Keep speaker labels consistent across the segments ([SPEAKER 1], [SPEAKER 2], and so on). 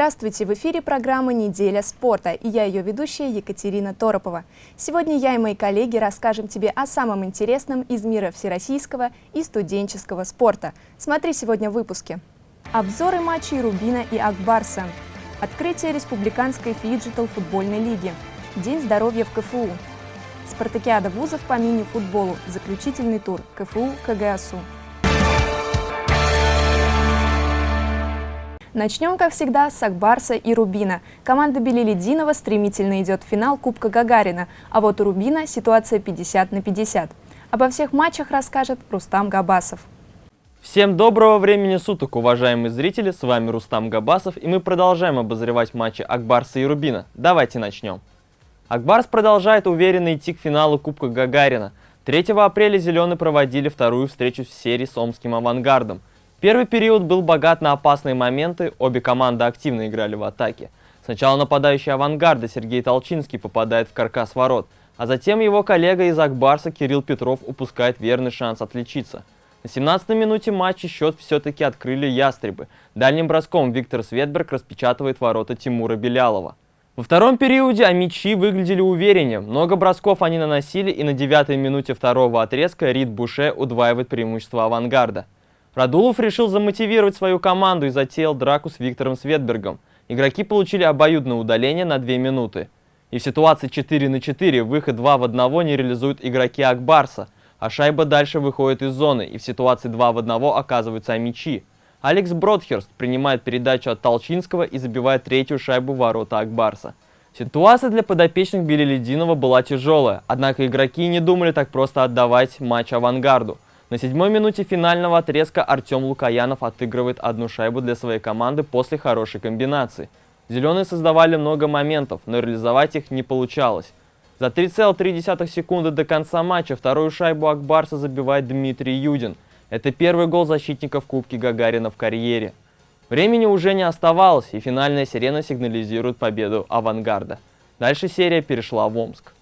[SPEAKER 1] Здравствуйте! В эфире программа «Неделя спорта» и я ее ведущая Екатерина Торопова. Сегодня я и мои коллеги расскажем тебе о самом интересном из мира всероссийского и студенческого спорта. Смотри сегодня в выпуске. Обзоры матчей Рубина и Ак Барса. Открытие Республиканской фиджитал футбольной лиги. День здоровья в КФУ. Спартакиада вузов по мини-футболу. Заключительный тур. КФУ Начнем, как всегда, с Акбарса и Рубина. Команда Белилединова стремительно идет в финал Кубка Гагарина, а вот у Рубина ситуация 50 на 50. Обо всех матчах расскажет Рустам Габасов.
[SPEAKER 2] Всем доброго времени суток, уважаемые зрители, с вами Рустам Габасов, и мы продолжаем обозревать матчи Акбарса и Рубина. Давайте начнем. Акбарс продолжает уверенно идти к финалу Кубка Гагарина. 3 апреля «Зеленые» проводили вторую встречу в серии с Омским «Авангардом». Первый период был богат на опасные моменты, обе команды активно играли в атаке. Сначала нападающий авангарда Сергей Толчинский попадает в каркас ворот, а затем его коллега из Акбарса Кирилл Петров упускает верный шанс отличиться. На 17-й минуте матча счет все-таки открыли ястребы. Дальним броском Виктор Светберг распечатывает ворота Тимура Белялова. Во втором периоде амичи выглядели увереннее. Много бросков они наносили, и на девятой минуте второго отрезка Рид Буше удваивает преимущество авангарда. Радулов решил замотивировать свою команду и затеял драку с Виктором Светбергом. Игроки получили обоюдное удаление на 2 минуты. И в ситуации 4 на 4 выход 2 в 1 не реализуют игроки Акбарса, а шайба дальше выходит из зоны, и в ситуации 2 в 1 оказываются мячи. Алекс Бродхерст принимает передачу от Толчинского и забивает третью шайбу ворота Акбарса. Ситуация для подопечных Белелединова была тяжелая, однако игроки не думали так просто отдавать матч авангарду. На седьмой минуте финального отрезка Артем Лукаянов отыгрывает одну шайбу для своей команды после хорошей комбинации. Зеленые создавали много моментов, но реализовать их не получалось. За 3,3 секунды до конца матча вторую шайбу Акбарса забивает Дмитрий Юдин. Это первый гол защитника в Кубке Гагарина в карьере. Времени уже не оставалось, и финальная сирена сигнализирует победу «Авангарда». Дальше серия перешла в Омск.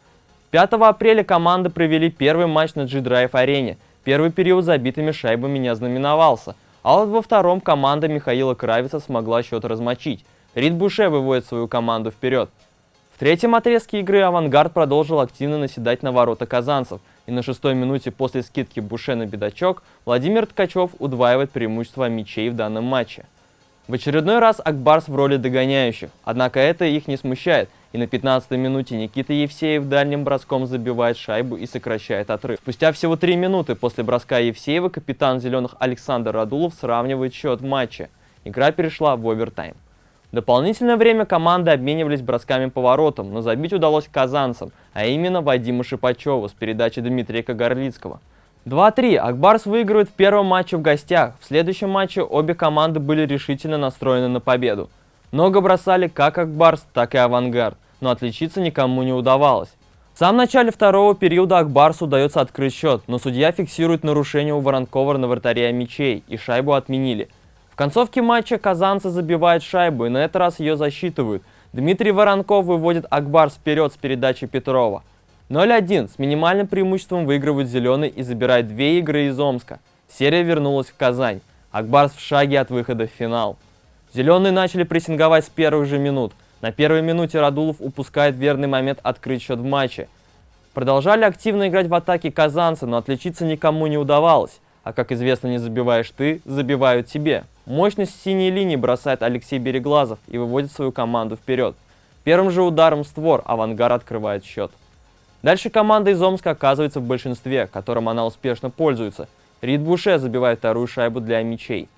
[SPEAKER 2] 5 апреля команды провели первый матч на G-Drive-арене – Первый период забитыми шайбами не ознаменовался, а вот во втором команда Михаила Кравица смогла счет размочить. Рид Буше выводит свою команду вперед. В третьем отрезке игры «Авангард» продолжил активно наседать на ворота казанцев, и на шестой минуте после скидки Буше на бедачок Владимир Ткачев удваивает преимущество мячей в данном матче. В очередной раз Акбарс в роли догоняющих, однако это их не смущает, и на 15-й минуте Никита Евсеев дальним броском забивает шайбу и сокращает отрыв. Спустя всего 3 минуты после броска Евсеева капитан «Зеленых» Александр Радулов сравнивает счет в матче. Игра перешла в овертайм. Дополнительное время команды обменивались бросками по воротам, но забить удалось казанцам, а именно Вадиму Шипачеву с передачи Дмитрия Кагарлицкого. 2-3. Акбарс выигрывает в первом матче в гостях. В следующем матче обе команды были решительно настроены на победу. Много бросали как Акбарс, так и Авангард, но отличиться никому не удавалось. В самом начале второго периода Акбарсу удается открыть счет, но судья фиксирует нарушение у Воронкова на вратаре мячей, и шайбу отменили. В концовке матча казанцы забивают шайбу, и на этот раз ее засчитывают. Дмитрий Воронков выводит Акбарс вперед с передачи Петрова. 0-1 с минимальным преимуществом выигрывают зеленый и забирает две игры из Омска. Серия вернулась в Казань. Акбарс в шаге от выхода в финал. Зеленые начали прессинговать с первых же минут. На первой минуте Радулов упускает верный момент открыть счет в матче. Продолжали активно играть в атаке казанцы, но отличиться никому не удавалось. А как известно, не забиваешь ты, забивают тебе. Мощность синей линии бросает Алексей Береглазов и выводит свою команду вперед. Первым же ударом створ «Авангар» открывает счет. Дальше команда из Омска оказывается в большинстве, которым она успешно пользуется. Рид Буше забивает вторую шайбу для мячей.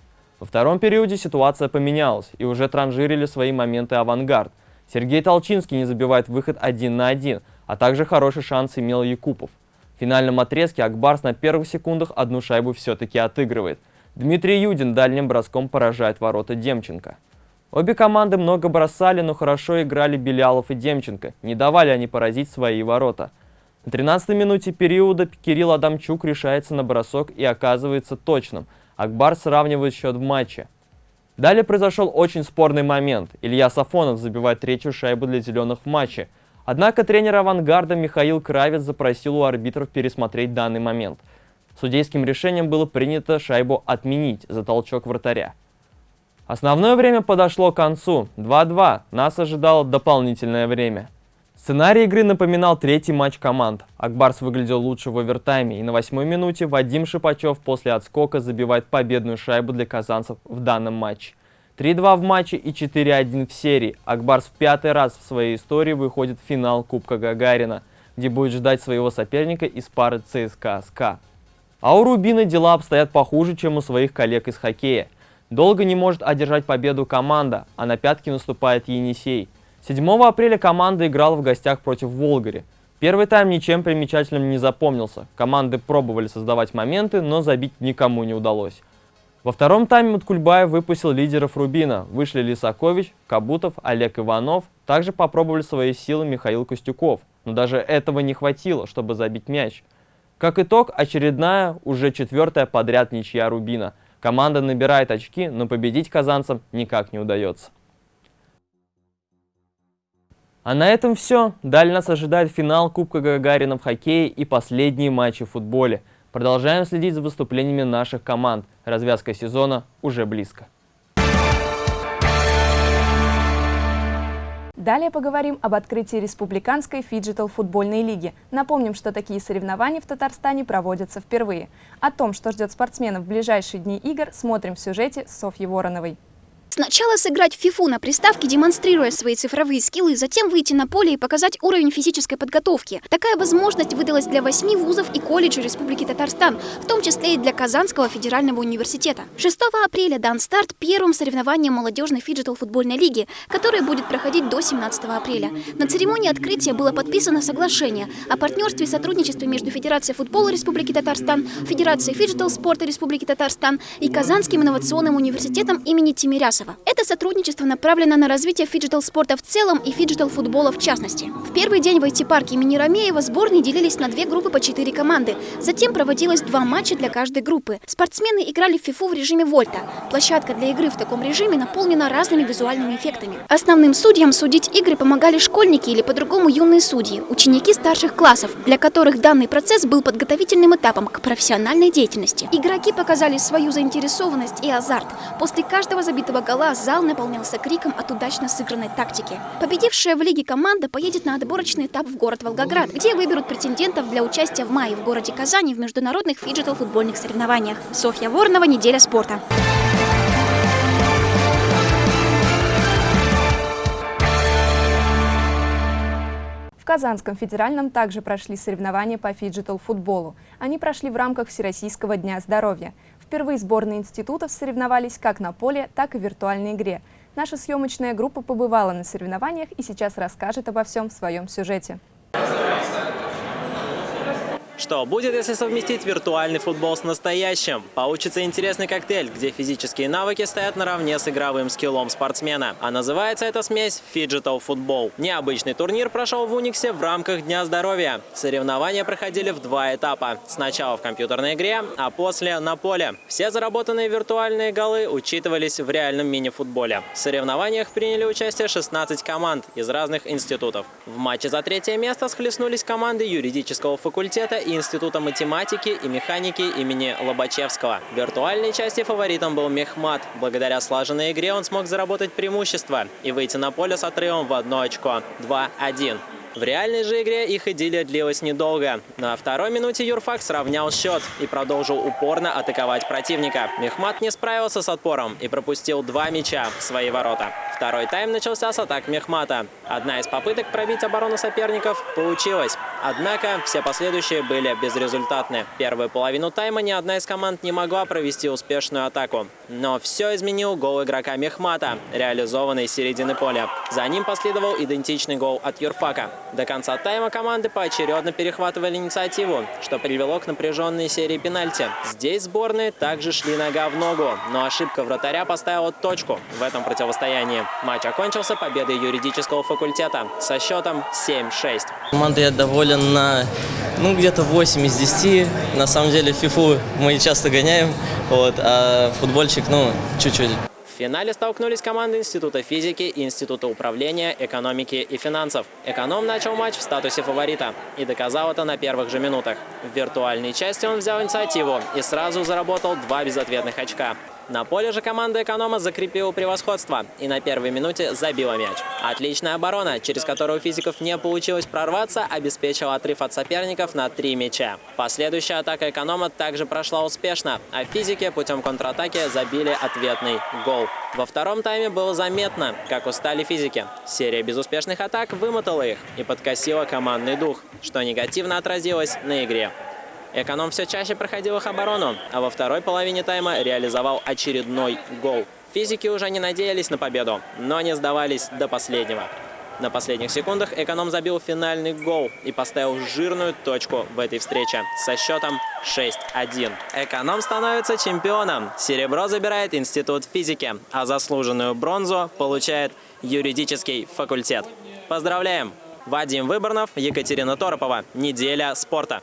[SPEAKER 2] Во втором периоде ситуация поменялась, и уже транжирили свои моменты авангард. Сергей Толчинский не забивает выход один на один, а также хороший шанс имел Якупов. В финальном отрезке Акбарс на первых секундах одну шайбу все-таки отыгрывает. Дмитрий Юдин дальним броском поражает ворота Демченко. Обе команды много бросали, но хорошо играли Белялов и Демченко, не давали они поразить свои ворота. На 13-й минуте периода Кирилл Адамчук решается на бросок и оказывается точным – Акбар сравнивает счет в матче. Далее произошел очень спорный момент. Илья Сафонов забивает третью шайбу для зеленых в матче. Однако тренер авангарда Михаил Кравец запросил у арбитров пересмотреть данный момент. Судейским решением было принято шайбу отменить за толчок вратаря. Основное время подошло к концу. 2-2. Нас ожидало дополнительное время. Сценарий игры напоминал третий матч команд. Ак Барс выглядел лучше в овертайме, и на восьмой минуте Вадим Шипачев после отскока забивает победную шайбу для казанцев в данном матче. 3-2 в матче и 4-1 в серии. Ак Барс в пятый раз в своей истории выходит в финал Кубка Гагарина, где будет ждать своего соперника из пары ЦСКА-СКА. А у Рубина дела обстоят похуже, чем у своих коллег из хоккея. Долго не может одержать победу команда, а на пятки наступает Енисей – 7 апреля команда играла в гостях против Волгари. Первый тайм ничем примечательным не запомнился. Команды пробовали создавать моменты, но забить никому не удалось. Во втором тайме Маткульбаев выпустил лидеров Рубина. Вышли Лисакович, Кабутов, Олег Иванов. Также попробовали свои силы Михаил Костюков. Но даже этого не хватило, чтобы забить мяч. Как итог, очередная, уже четвертая подряд ничья Рубина. Команда набирает очки, но победить казанцам никак не удается. А на этом все. Далее нас ожидает финал Кубка Гагарина в хоккее и последние матчи в футболе. Продолжаем следить за выступлениями наших команд. Развязка сезона уже близко.
[SPEAKER 1] Далее поговорим об открытии Республиканской фиджитал-футбольной лиги. Напомним, что такие соревнования в Татарстане проводятся впервые. О том, что ждет спортсменов в ближайшие дни игр, смотрим в сюжете Софьи Вороновой.
[SPEAKER 3] Сначала сыграть фифу на приставке, демонстрируя свои цифровые скиллы, затем выйти на поле и показать уровень физической подготовки. Такая возможность выдалась для восьми вузов и колледжей Республики Татарстан, в том числе и для Казанского федерального университета. 6 апреля дан старт первым соревнованиям молодежной фиджитал футбольной лиги, которое будет проходить до 17 апреля. На церемонии открытия было подписано соглашение о партнерстве и сотрудничестве между Федерацией футбола Республики Татарстан, Федерацией фиджитал спорта Республики Татарстан и Казанским инновационным университетом имени Тимирясова. Это сотрудничество направлено на развитие фиджитал-спорта в целом и фиджитал-футбола в частности. В первый день в IT-парке имени Ромеева сборные делились на две группы по четыре команды. Затем проводилось два матча для каждой группы. Спортсмены играли в фифу в режиме вольта. Площадка для игры в таком режиме наполнена разными визуальными эффектами. Основным судьям судить игры помогали школьники или по-другому юные судьи, ученики старших классов, для которых данный процесс был подготовительным этапом к профессиональной деятельности. Игроки показали свою заинтересованность и азарт. После каждого забитого гола зал наполнился криком от удачно сыгранной тактики. Победившая в лиге команда поедет на отборочный этап в город Волгоград, где выберут претендентов для участия в мае в городе Казани в международных фиджитал-футбольных соревнованиях. Софья Воронова, «Неделя спорта».
[SPEAKER 1] В Казанском федеральном также прошли соревнования по фиджитал-футболу. Они прошли в рамках Всероссийского дня здоровья. Впервые сборные институтов соревновались как на поле, так и в виртуальной игре. Наша съемочная группа побывала на соревнованиях и сейчас расскажет обо всем в своем сюжете.
[SPEAKER 4] Что будет, если совместить виртуальный футбол с настоящим? Получится интересный коктейль, где физические навыки стоят наравне с игровым скиллом спортсмена. А называется эта смесь Fidgetal Football. Необычный турнир прошел в Униксе в рамках Дня здоровья. Соревнования проходили в два этапа. Сначала в компьютерной игре, а после на поле. Все заработанные виртуальные голы учитывались в реальном мини-футболе. В соревнованиях приняли участие 16 команд из разных институтов. В матче за третье место схлестнулись команды юридического факультета и Института математики и механики имени Лобачевского. В виртуальной части фаворитом был Мехмат. Благодаря слаженной игре он смог заработать преимущество и выйти на поле с отрывом в одно очко – 2-1. В реальной же игре их идиллия длилась недолго. На второй минуте Юрфак сравнял счет и продолжил упорно атаковать противника. Мехмат не справился с отпором и пропустил два мяча в свои ворота. Второй тайм начался с атак Мехмата. Одна из попыток пробить оборону соперников получилась. Однако все последующие были безрезультатны. Первую половину тайма ни одна из команд не могла провести успешную атаку. Но все изменил гол игрока Мехмата, реализованный с середины поля. За ним последовал идентичный гол от Юрфака. До конца тайма команды поочередно перехватывали инициативу, что привело к напряженной серии пенальти. Здесь сборные также шли нога в ногу, но ошибка вратаря поставила точку в этом противостоянии. Матч окончился победой юридического факультета со счетом 7-6.
[SPEAKER 5] Команда я доволен на ну, где-то 8 из 10. На самом деле фифу мы часто гоняем, вот, а футбольчик, ну, чуть-чуть.
[SPEAKER 4] В финале столкнулись команды Института физики и Института управления, экономики и финансов. Эконом начал матч в статусе фаворита и доказал это на первых же минутах. В виртуальной части он взял инициативу и сразу заработал два безответных очка. На поле же команда эконома закрепила превосходство и на первой минуте забила мяч. Отличная оборона, через которую физиков не получилось прорваться, обеспечила отрыв от соперников на три мяча. Последующая атака эконома также прошла успешно, а физики путем контратаки забили ответный гол. Во втором тайме было заметно, как устали физики. Серия безуспешных атак вымотала их и подкосила командный дух, что негативно отразилось на игре. Эконом все чаще проходил их оборону, а во второй половине тайма реализовал очередной гол. Физики уже не надеялись на победу, но не сдавались до последнего. На последних секундах Эконом забил финальный гол и поставил жирную точку в этой встрече со счетом 6-1. Эконом становится чемпионом. Серебро забирает Институт физики, а заслуженную бронзу получает юридический факультет. Поздравляем! Вадим Выборнов, Екатерина Торопова. Неделя спорта.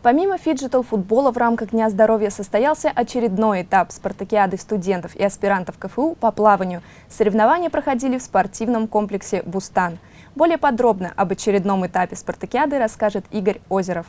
[SPEAKER 1] Помимо фиджитал-футбола в рамках Дня здоровья состоялся очередной этап спартакиады студентов и аспирантов КФУ по плаванию. Соревнования проходили в спортивном комплексе «Бустан». Более подробно об очередном этапе спартакиады расскажет Игорь Озеров.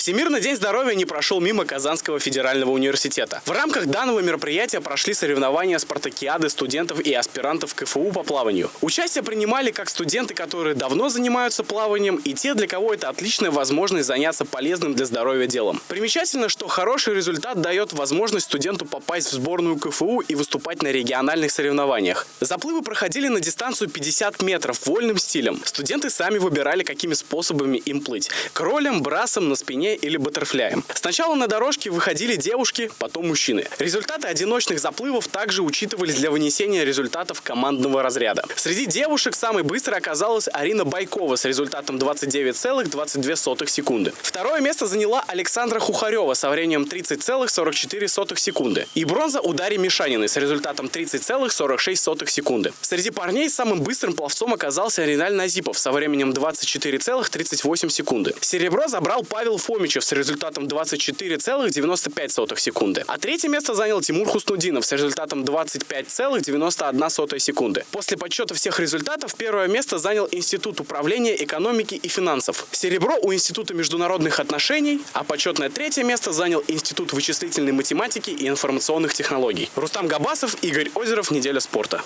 [SPEAKER 6] Всемирный день здоровья не прошел мимо Казанского федерального университета. В рамках данного мероприятия прошли соревнования спартакиады студентов и аспирантов КФУ по плаванию. Участие принимали как студенты, которые давно занимаются плаванием, и те, для кого это отличная возможность заняться полезным для здоровья делом. Примечательно, что хороший результат дает возможность студенту попасть в сборную КФУ и выступать на региональных соревнованиях. Заплывы проходили на дистанцию 50 метров вольным стилем. Студенты сами выбирали, какими способами им плыть. Кролем, брасом, на спине спине или баттерфляем. Сначала на дорожке выходили девушки, потом мужчины. Результаты одиночных заплывов также учитывались для вынесения результатов командного разряда. Среди девушек самой быстрой оказалась Арина Байкова с результатом 29,22 секунды. Второе место заняла Александра Хухарева со временем 30,44 секунды. И бронза у Дарьи Мишаниной с результатом 30,46 секунды. Среди парней самым быстрым пловцом оказался Риналь Назипов со временем 24,38 секунды. Серебро забрал Павел Фомичев с результатом 24,95 секунды. А третье место занял Тимур Хуснудинов с результатом 25,91 секунды. После подсчета всех результатов первое место занял Институт управления экономики и финансов. Серебро у Института международных отношений, а почетное третье место занял Институт вычислительной математики и информационных технологий. Рустам Габасов, Игорь Озеров, «Неделя спорта».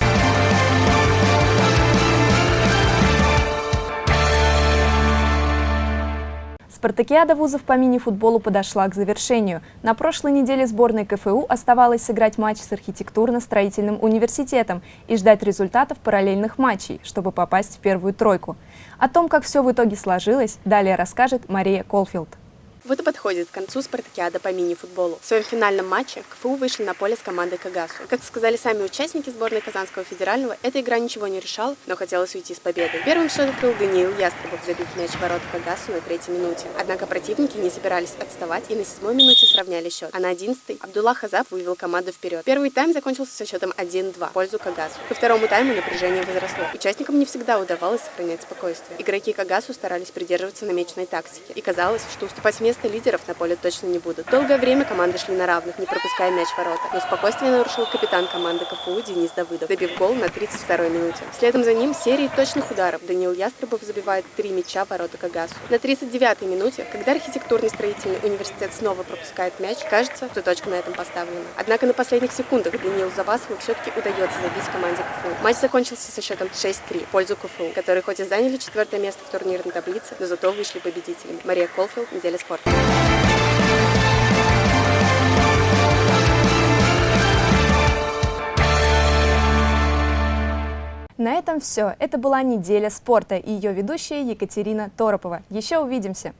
[SPEAKER 1] Спартакиада вузов по мини-футболу подошла к завершению. На прошлой неделе сборной КФУ оставалось сыграть матч с архитектурно-строительным университетом и ждать результатов параллельных матчей, чтобы попасть в первую тройку. О том, как все в итоге сложилось, далее расскажет Мария Колфилд.
[SPEAKER 7] Вот и подходит к концу спартакиада по мини-футболу. В своем финальном матче КФУ вышли на поле с командой Кагасу. Как сказали сами участники сборной Казанского федерального, эта игра ничего не решала, но хотелось уйти с победой. Первым счет открыл Даниил Ястребов, забив мяч в ворота Кагасу на третьей минуте. Однако противники не собирались отставать и на седьмой минуте сравняли счет. А на одиннадцатой Абдулла Хазаб вывел команду вперед. Первый тайм закончился со счетом 1-2 в пользу Кагасу. Ко второму тайму напряжение возросло. Участникам не всегда удавалось сохранять спокойствие. Игроки Кагасу старались придерживаться намеченной тактики. И казалось, что уступать место место лидеров на поле точно не будут. Долгое время команды шли на равных, не пропуская мяч в ворота. Но спокойствие нарушил капитан команды КФУ Денис Давыдов, забив гол на 32-й минуте. Следом за ним серии точных ударов. Даниил Ястребов забивает три мяча в ворота Кагасу. На 39-й минуте, когда архитектурный строительный университет снова пропускает мяч, кажется, что точка на этом поставлена. Однако на последних секундах Даниилу Забасову все-таки удается забить команде КФУ. Матч закончился со счетом 6-3 в пользу КФУ, которые хоть и заняли четвертое место в турнирной таблице, но зато вышли победителями. Мария Колфилд, неделя спорта.
[SPEAKER 1] На этом все. Это была неделя спорта и ее ведущая Екатерина Торопова. Еще увидимся!